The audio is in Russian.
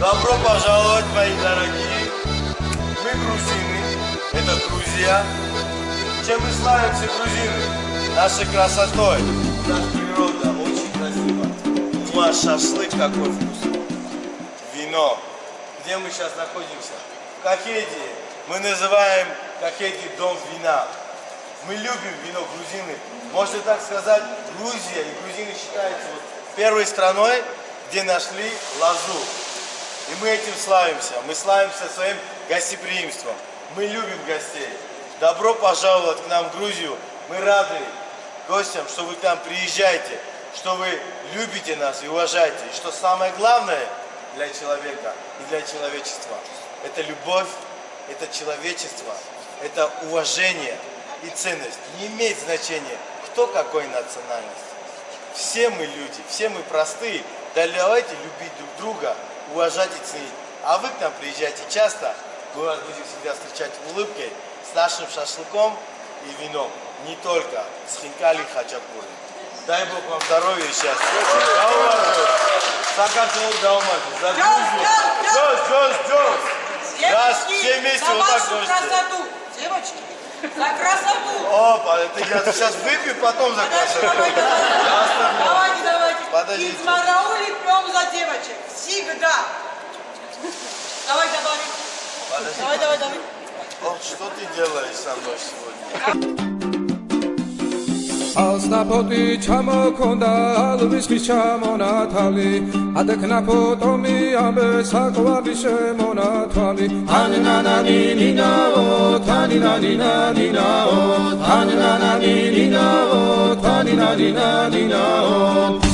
Добро пожаловать, мои дорогие. Мы грузины, это Грузия. Чем мы славимся, грузины? Нашей красотой. Наша природа очень красива. Ну а шашлык какой вкусный. Вино. Где мы сейчас находимся? В Кахеде. Мы называем Кахеди дом вина. Мы любим вино грузины. Можно так сказать, Грузия и грузины считаются вот первой страной, где нашли лазу. И мы этим славимся. Мы славимся своим гостеприимством. Мы любим гостей. Добро пожаловать к нам в Грузию. Мы рады гостям, что вы к нам приезжаете, что вы любите нас и уважаете. И что самое главное для человека и для человечества – это любовь, это человечество, это уважение и ценность. Не имеет значения, кто какой национальности. Все мы люди, все мы простые. Да давайте любить друг друга, уважать и ценить. А вы к нам приезжайте часто, мы вас будем всегда встречать улыбкой, с нашим шашлыком и вином. Не только с хинкали и хачапурой. Дай Бог вам здоровья и счастья. Да уважаю. Сакартвелу да умажу. За. Джоз, Джоз, Джоз. Да, все вместе вот так можете. красоту, девочки, за красоту. Опа, я сейчас выпью, потом за красоту. Всегда. Давай, добавим. Подожди. Давай, давай, давай. О, что ты делаешь со мной сегодня? ალსნაფოტი ჩამოქონდა ალვისის ჩამონათალი ადეკნაფოტომი ამბე საკვარი შემონათვალი ანნანანინინაო თანინანინანინაო თანნანანინინაო თანინანინანინაო